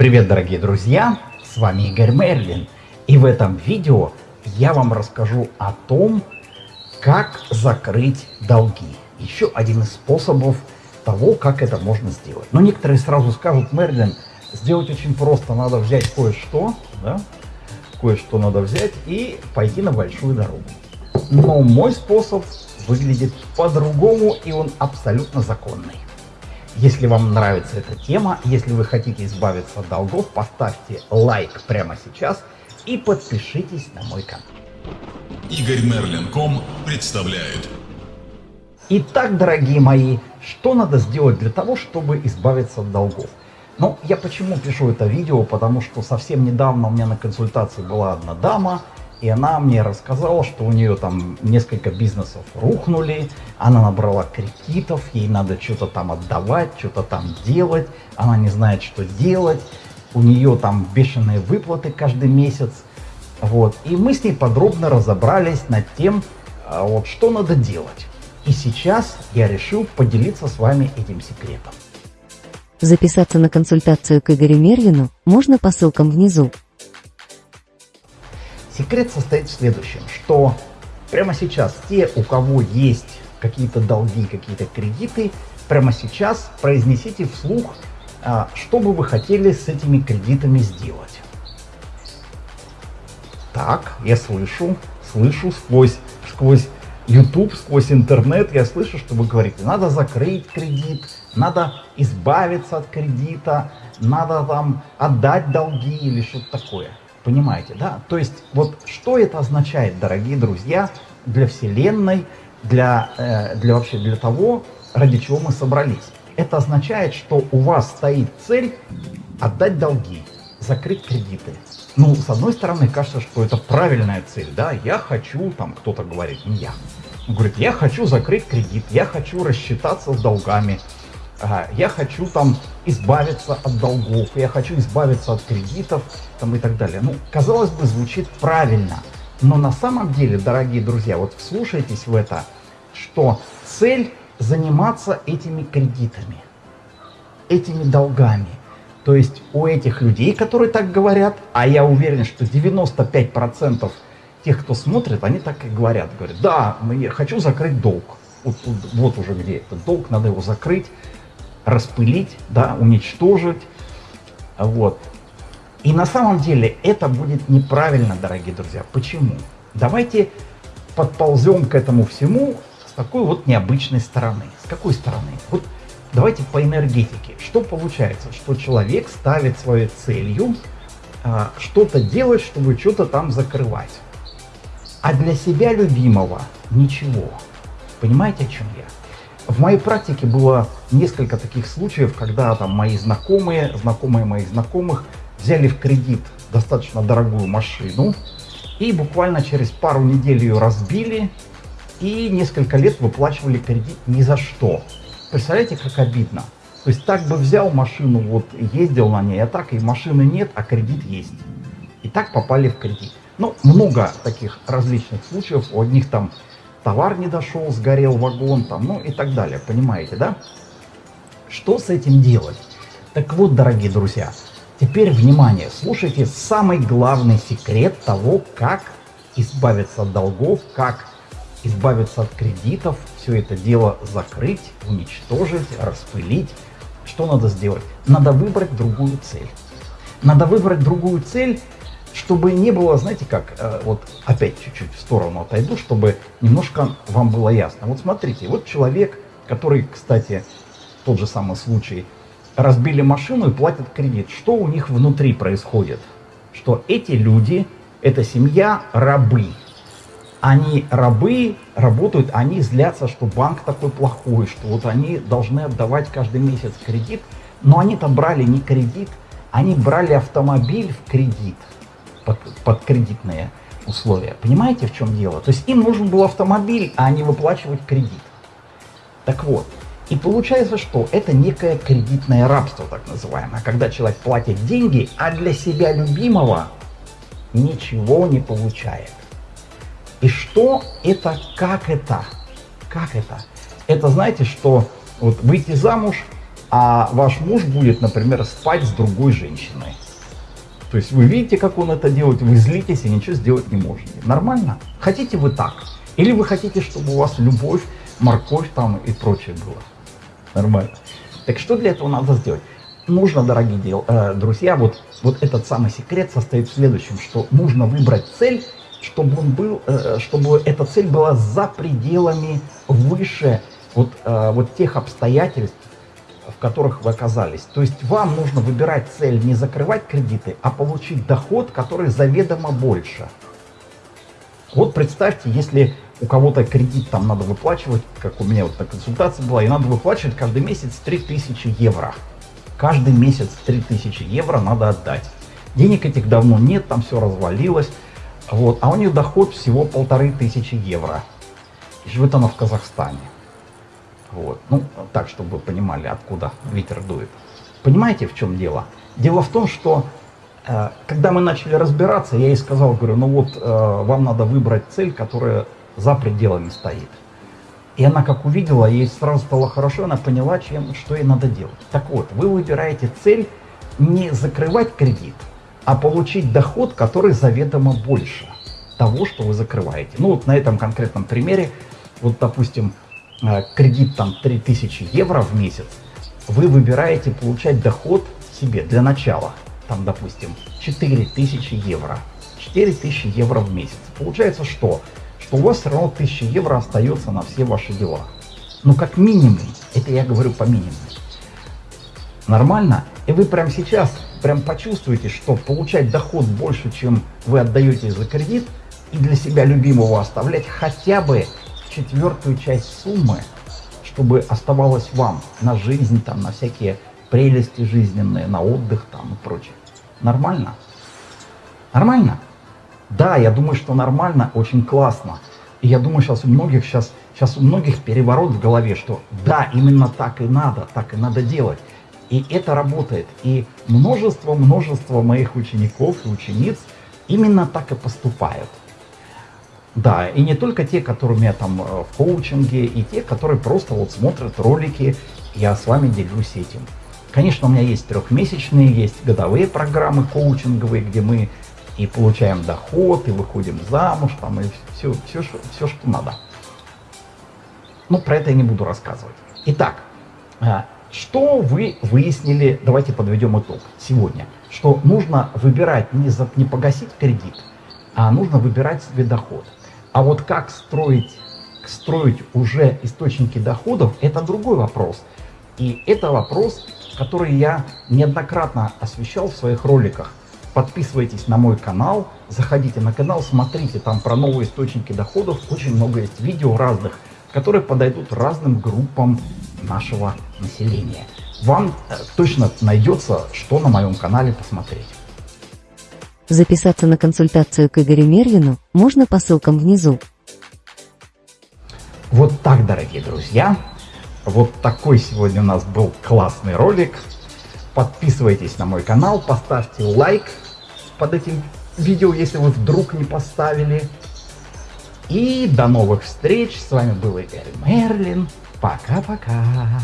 Привет, дорогие друзья! С вами Игорь Мерлин. И в этом видео я вам расскажу о том, как закрыть долги. Еще один из способов того, как это можно сделать. Но некоторые сразу скажут, Мерлин, сделать очень просто. Надо взять кое-что, да? кое-что надо взять и пойти на большую дорогу. Но мой способ выглядит по-другому, и он абсолютно законный. Если вам нравится эта тема, если вы хотите избавиться от долгов, поставьте лайк прямо сейчас и подпишитесь на мой канал. Игорь Мерлин.ком представляет. Итак, дорогие мои, что надо сделать для того, чтобы избавиться от долгов? Ну, я почему пишу это видео, потому что совсем недавно у меня на консультации была одна дама, и она мне рассказала, что у нее там несколько бизнесов рухнули, она набрала кредитов, ей надо что-то там отдавать, что-то там делать, она не знает, что делать, у нее там бешеные выплаты каждый месяц. Вот. И мы с ней подробно разобрались над тем, а, вот, что надо делать. И сейчас я решил поделиться с вами этим секретом. Записаться на консультацию к Игорю Мерлину можно по ссылкам внизу. Секрет состоит в следующем, что прямо сейчас те, у кого есть какие-то долги, какие-то кредиты, прямо сейчас произнесите вслух, а, что бы вы хотели с этими кредитами сделать. Так, я слышу, слышу сквозь, сквозь YouTube, сквозь интернет, я слышу, что вы говорите, надо закрыть кредит, надо избавиться от кредита, надо там отдать долги или что-то такое. Понимаете, да? То есть вот что это означает, дорогие друзья, для Вселенной, для, э, для вообще для того, ради чего мы собрались. Это означает, что у вас стоит цель отдать долги, закрыть кредиты. Ну, с одной стороны, кажется, что это правильная цель, да, я хочу, там кто-то говорит, не я, говорит, я хочу закрыть кредит, я хочу рассчитаться с долгами, я хочу там избавиться от долгов, я хочу избавиться от кредитов там, и так далее. Ну, казалось бы, звучит правильно. Но на самом деле, дорогие друзья, вот вслушайтесь в это, что цель заниматься этими кредитами, этими долгами. То есть у этих людей, которые так говорят, а я уверен, что 95% тех, кто смотрит, они так и говорят. Говорят, да, я хочу закрыть долг. Вот, вот, вот уже где этот долг, надо его закрыть распылить, да, уничтожить. Вот. И на самом деле это будет неправильно, дорогие друзья. Почему? Давайте подползем к этому всему с такой вот необычной стороны. С какой стороны? Вот давайте по энергетике. Что получается? Что человек ставит своей целью а, что-то делать, чтобы что-то там закрывать. А для себя любимого ничего. Понимаете, о чем я? В моей практике было несколько таких случаев, когда там мои знакомые, знакомые моих знакомых взяли в кредит достаточно дорогую машину и буквально через пару недель ее разбили и несколько лет выплачивали кредит ни за что. Представляете, как обидно? То есть так бы взял машину, вот ездил на ней, а так и машины нет, а кредит есть. И так попали в кредит. Ну, много таких различных случаев. У одних там товар не дошел, сгорел вагон, там, ну и так далее, понимаете, да? Что с этим делать? Так вот, дорогие друзья, теперь внимание, слушайте самый главный секрет того, как избавиться от долгов, как избавиться от кредитов, все это дело закрыть, уничтожить, распылить. Что надо сделать? Надо выбрать другую цель. Надо выбрать другую цель, чтобы не было, знаете как, э, вот опять чуть-чуть в сторону отойду, чтобы немножко вам было ясно. Вот смотрите, вот человек, который, кстати, тот же самый случай, разбили машину и платят кредит. Что у них внутри происходит? Что эти люди, эта семья, рабы. Они рабы, работают, они злятся, что банк такой плохой, что вот они должны отдавать каждый месяц кредит. Но они-то брали не кредит, они брали автомобиль в кредит под, под кредитные условия. Понимаете, в чем дело? То есть им нужен был автомобиль, а не выплачивать кредит. Так вот, и получается, что это некое кредитное рабство, так называемое, когда человек платит деньги, а для себя любимого ничего не получает. И что это, как это? Как это? Это знаете, что вот выйти замуж а ваш муж будет, например, спать с другой женщиной. То есть вы видите, как он это делает, вы злитесь и ничего сделать не можете. Нормально? Хотите вы так? Или вы хотите, чтобы у вас любовь, морковь там и прочее было? Нормально. Так что для этого надо сделать? Нужно, дорогие дел, э, друзья, вот, вот этот самый секрет состоит в следующем, что нужно выбрать цель, чтобы, он был, э, чтобы эта цель была за пределами выше вот, э, вот тех обстоятельств, в которых вы оказались. То есть вам нужно выбирать цель не закрывать кредиты, а получить доход, который заведомо больше. Вот представьте, если у кого-то кредит там надо выплачивать, как у меня вот на консультации была, и надо выплачивать каждый месяц 3000 евро. Каждый месяц 3000 евро надо отдать. Денег этих давно нет, там все развалилось. Вот, а у нее доход всего полторы тысячи евро. И живет она в Казахстане. Вот. Ну, так, чтобы вы понимали, откуда ветер дует. Понимаете, в чем дело? Дело в том, что э, когда мы начали разбираться, я ей сказал, говорю, ну вот э, вам надо выбрать цель, которая за пределами стоит. И она как увидела, ей сразу стало хорошо, она поняла, чем, что ей надо делать. Так вот, вы выбираете цель не закрывать кредит, а получить доход, который заведомо больше того, что вы закрываете. Ну вот на этом конкретном примере, вот допустим, кредит там 3000 евро в месяц, вы выбираете получать доход себе для начала, там допустим 4000 евро, 4000 евро в месяц. Получается что? Что у вас все равно 1000 евро остается на все ваши дела. Ну как минимум, это я говорю по минимуму. Нормально? И вы прямо сейчас прям почувствуете, что получать доход больше, чем вы отдаете за кредит, и для себя любимого оставлять хотя бы четвертую часть суммы, чтобы оставалось вам на жизнь, там, на всякие прелести жизненные, на отдых там и прочее. Нормально? Нормально? Да, я думаю, что нормально, очень классно. И я думаю, сейчас у многих сейчас, сейчас у многих переворот в голове, что да, именно так и надо, так и надо делать. И это работает. И множество-множество моих учеников и учениц именно так и поступают. Да, и не только те, которыми я там э, в коучинге, и те, которые просто вот смотрят ролики, я с вами делюсь этим. Конечно, у меня есть трехмесячные, есть годовые программы коучинговые, где мы и получаем доход, и выходим замуж, там, и все, все, все что надо. Но про это я не буду рассказывать. Итак, э, что вы выяснили, давайте подведем итог сегодня, что нужно выбирать не, за, не погасить кредит, а нужно выбирать себе доход. А вот как строить, строить уже источники доходов, это другой вопрос. И это вопрос, который я неоднократно освещал в своих роликах. Подписывайтесь на мой канал, заходите на канал, смотрите там про новые источники доходов. Очень много есть видео разных, которые подойдут разным группам нашего населения. Вам э, точно найдется, что на моем канале посмотреть. Записаться на консультацию к Игорю Мерлину можно по ссылкам внизу. Вот так, дорогие друзья. Вот такой сегодня у нас был классный ролик. Подписывайтесь на мой канал, поставьте лайк под этим видео, если вы вдруг не поставили. И до новых встреч. С вами был Игорь Мерлин. Пока-пока.